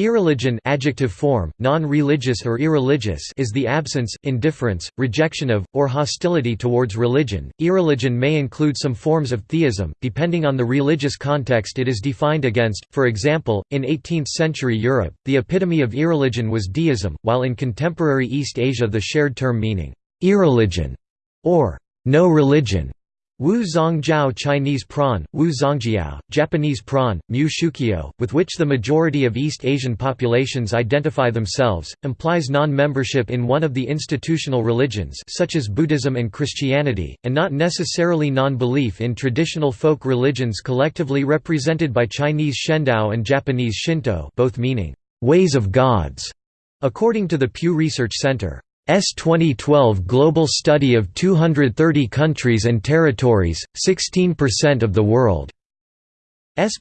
Irreligion adjective form, non-religious or irreligious is the absence, indifference, rejection of, or hostility towards religion. Irreligion may include some forms of theism, depending on the religious context it is defined against. For example, in 18th-century Europe, the epitome of irreligion was deism, while in contemporary East Asia the shared term meaning irreligion or no religion Wu Zongjiao Chinese prawn, Wu Zongjiao, Japanese prawn, Mu Shukyo, with which the majority of East Asian populations identify themselves, implies non-membership in one of the institutional religions such as Buddhism and Christianity, and not necessarily non-belief in traditional folk religions collectively represented by Chinese Shendao and Japanese Shinto both meaning, "...ways of gods", according to the Pew Research Center. S 2012 global study of 230 countries and territories, 16% of the world's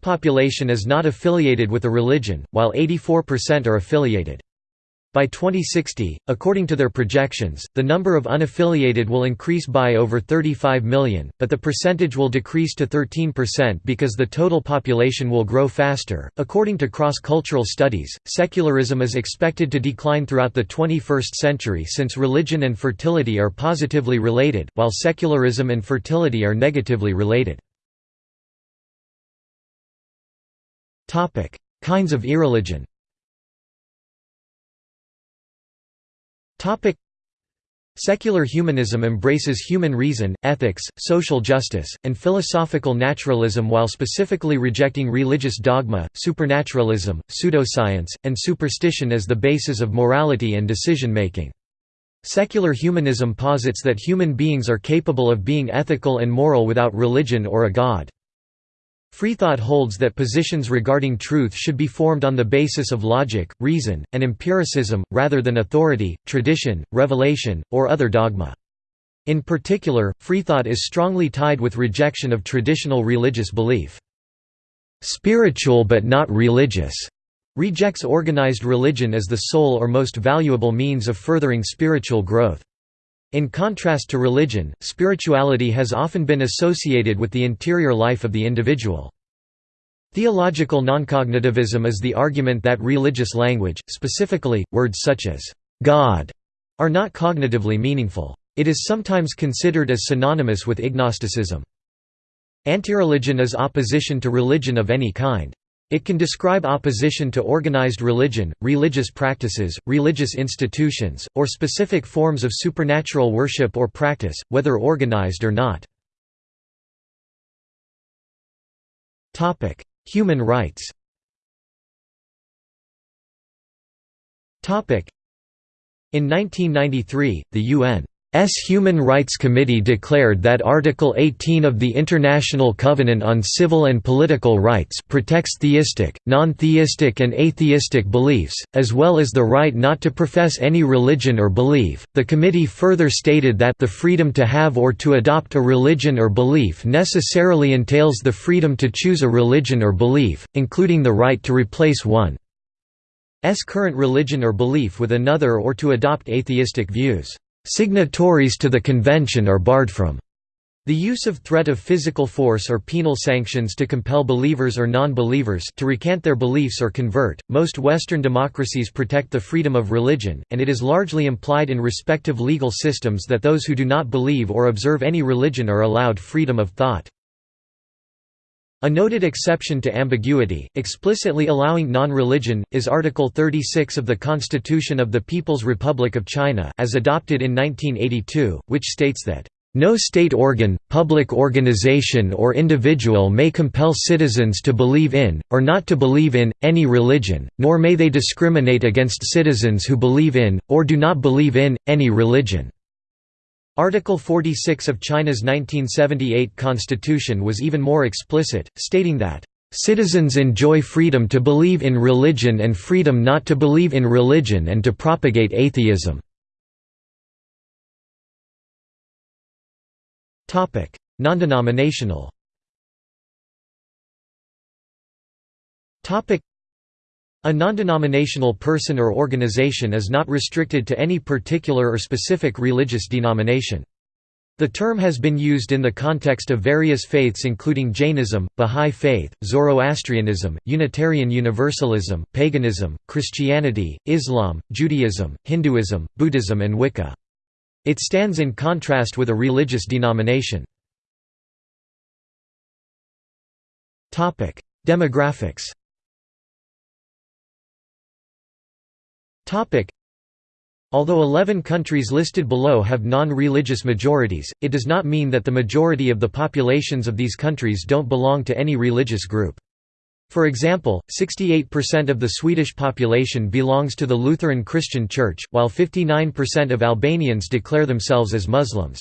population is not affiliated with a religion, while 84% are affiliated. By 2060, according to their projections, the number of unaffiliated will increase by over 35 million, but the percentage will decrease to 13% because the total population will grow faster. According to cross cultural studies, secularism is expected to decline throughout the 21st century since religion and fertility are positively related, while secularism and fertility are negatively related. Kinds of irreligion Topic Secular humanism embraces human reason, ethics, social justice, and philosophical naturalism while specifically rejecting religious dogma, supernaturalism, pseudoscience, and superstition as the basis of morality and decision-making. Secular humanism posits that human beings are capable of being ethical and moral without religion or a god. Freethought holds that positions regarding truth should be formed on the basis of logic, reason, and empiricism, rather than authority, tradition, revelation, or other dogma. In particular, freethought is strongly tied with rejection of traditional religious belief. Spiritual but not religious rejects organized religion as the sole or most valuable means of furthering spiritual growth. In contrast to religion, spirituality has often been associated with the interior life of the individual. Theological noncognitivism is the argument that religious language, specifically, words such as «God», are not cognitively meaningful. It is sometimes considered as synonymous with ignosticism. Antireligion is opposition to religion of any kind. It can describe opposition to organized religion, religious practices, religious institutions, or specific forms of supernatural worship or practice, whether organized or not. Human rights In 1993, the UN S Human Rights Committee declared that Article 18 of the International Covenant on Civil and Political Rights protects theistic, non-theistic and atheistic beliefs, as well as the right not to profess any religion or belief. The committee further stated that the freedom to have or to adopt a religion or belief necessarily entails the freedom to choose a religion or belief, including the right to replace one's current religion or belief with another or to adopt atheistic views. Signatories to the convention are barred from the use of threat of physical force or penal sanctions to compel believers or non-believers to recant their beliefs or convert. Most Western democracies protect the freedom of religion, and it is largely implied in respective legal systems that those who do not believe or observe any religion are allowed freedom of thought. A noted exception to ambiguity, explicitly allowing non-religion, is Article 36 of the Constitution of the People's Republic of China as adopted in 1982, which states that, "...no state organ, public organization or individual may compel citizens to believe in, or not to believe in, any religion, nor may they discriminate against citizens who believe in, or do not believe in, any religion." Article 46 of China's 1978 constitution was even more explicit, stating that, "...citizens enjoy freedom to believe in religion and freedom not to believe in religion and to propagate atheism." Non-denominational a non-denominational person or organization is not restricted to any particular or specific religious denomination. The term has been used in the context of various faiths including Jainism, Bahá'í Faith, Zoroastrianism, Unitarian Universalism, paganism, Christianity, Islam, Judaism, Hinduism, Buddhism and Wicca. It stands in contrast with a religious denomination. Demographics Although 11 countries listed below have non-religious majorities, it does not mean that the majority of the populations of these countries don't belong to any religious group. For example, 68% of the Swedish population belongs to the Lutheran Christian Church, while 59% of Albanians declare themselves as Muslims.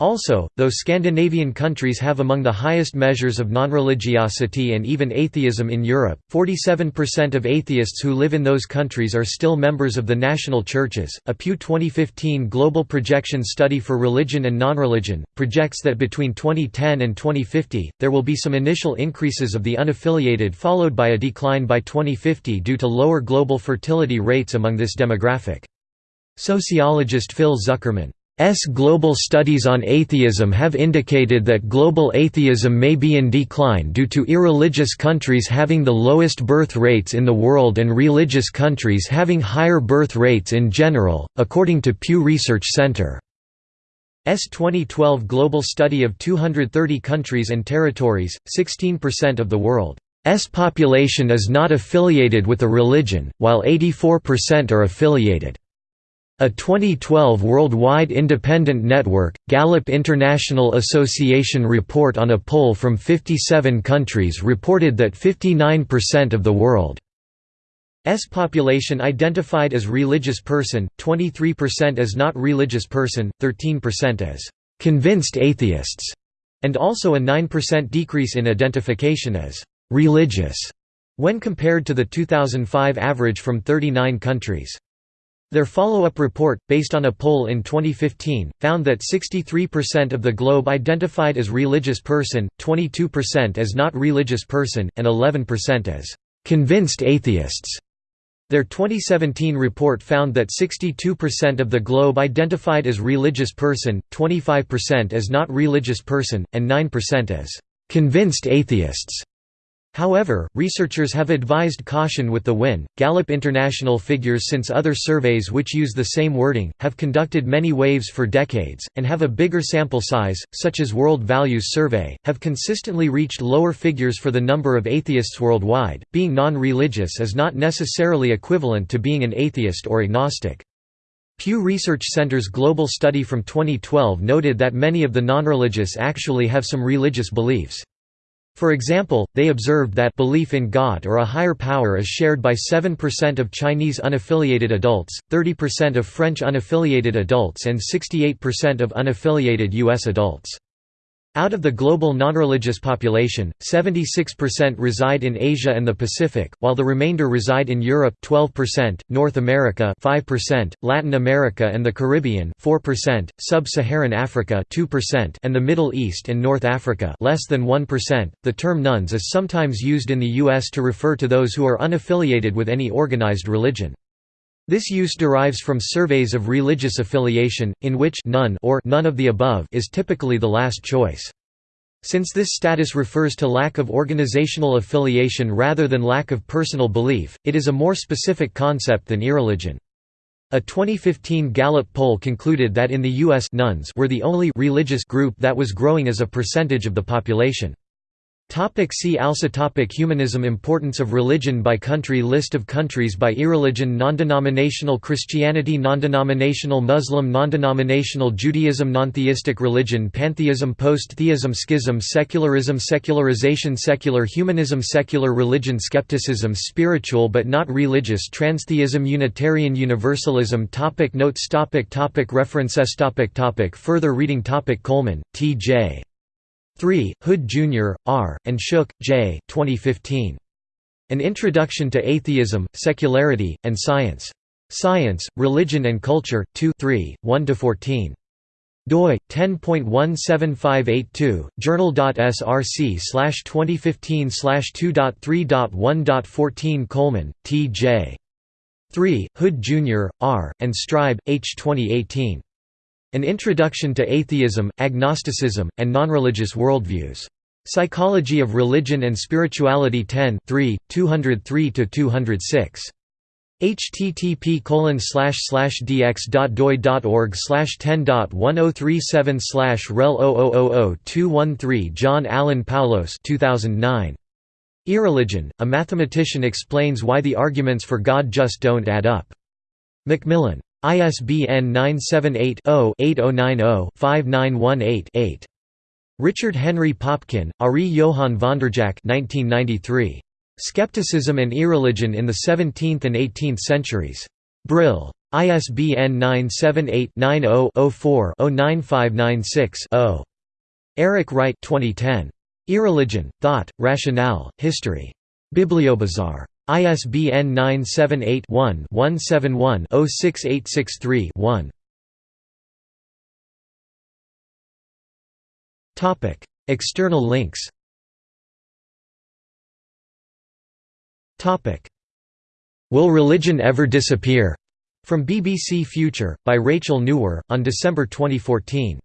Also, though Scandinavian countries have among the highest measures of nonreligiosity and even atheism in Europe, 47% of atheists who live in those countries are still members of the national churches. A Pew 2015 Global Projection Study for Religion and Nonreligion projects that between 2010 and 2050, there will be some initial increases of the unaffiliated followed by a decline by 2050 due to lower global fertility rates among this demographic. Sociologist Phil Zuckerman S. global studies on atheism have indicated that global atheism may be in decline due to irreligious countries having the lowest birth rates in the world and religious countries having higher birth rates in general, according to Pew Research Center. S 2012 global study of 230 countries and territories, 16% of the world's population is not affiliated with a religion, while 84% are affiliated. A 2012 worldwide independent network, Gallup International Association report on a poll from 57 countries reported that 59% of the world's population identified as religious person, 23% as not religious person, 13% as convinced atheists, and also a 9% decrease in identification as religious when compared to the 2005 average from 39 countries. Their follow-up report, based on a poll in 2015, found that 63% of the globe identified as religious person, 22% as not religious person, and 11% as convinced atheists. Their 2017 report found that 62% of the globe identified as religious person, 25% as not religious person, and 9% as convinced atheists. However, researchers have advised caution with the WIN. Gallup International figures since other surveys which use the same wording, have conducted many waves for decades, and have a bigger sample size, such as World Values Survey, have consistently reached lower figures for the number of atheists worldwide. Being non religious is not necessarily equivalent to being an atheist or agnostic. Pew Research Center's global study from 2012 noted that many of the non-religious actually have some religious beliefs. For example, they observed that belief in God or a higher power is shared by 7% of Chinese unaffiliated adults, 30% of French unaffiliated adults and 68% of unaffiliated U.S. adults. Out of the global nonreligious population, 76% reside in Asia and the Pacific, while the remainder reside in Europe 12%, North America 5%, Latin America and the Caribbean 4%, Sub-Saharan Africa 2%, and the Middle East and North Africa less than 1%. The term nones is sometimes used in the US to refer to those who are unaffiliated with any organized religion. This use derives from surveys of religious affiliation, in which none or none of the above is typically the last choice. Since this status refers to lack of organizational affiliation rather than lack of personal belief, it is a more specific concept than irreligion. A 2015 Gallup poll concluded that in the U.S. nones were the only religious group that was growing as a percentage of the population. Topic see also topic Humanism Importance of religion by country List of countries by irreligion Non-denominational Christianity Non-denominational Muslim Non-denominational Judaism Non-theistic religion Pantheism Post-theism Schism Secularism Secularization Secular humanism Secular religion Skepticism Spiritual but not religious Transtheism Unitarian Universalism topic Notes topic topic References topic topic Further reading topic Coleman, T.J. 3, Hood Jr., R., and Shook, J. 2015. An Introduction to Atheism, Secularity, and Science. Science, Religion and Culture, 2 3, 1–14 doi 10.17582 journal.src slash 2015 slash 2.3.1.14 Coleman, T.J. 3, Hood Jr., R., and Streib, H. 2018. An Introduction to Atheism, Agnosticism, and Nonreligious Worldviews. Psychology of Religion and Spirituality 10 3, 203–206 http dx.doi.org 10.1037 rel 213 John Allen Paulos 2009. Irreligion, A mathematician explains why the arguments for God just don't add up. Macmillan. ISBN 978-0-8090-5918-8. Richard Henry Popkin, Arie Johan Vanderjagt 1993. Skepticism and Irreligion in the Seventeenth and Eighteenth Centuries. Brill. ISBN 978-90-04-09596-0. Eric Wright 2010. Irreligion, Thought, Rationale, History. BiblioBazaar. ISBN 978-1-171-06863-1. External links Will Religion Ever Disappear? From BBC Future, by Rachel Nuwer, on December 2014.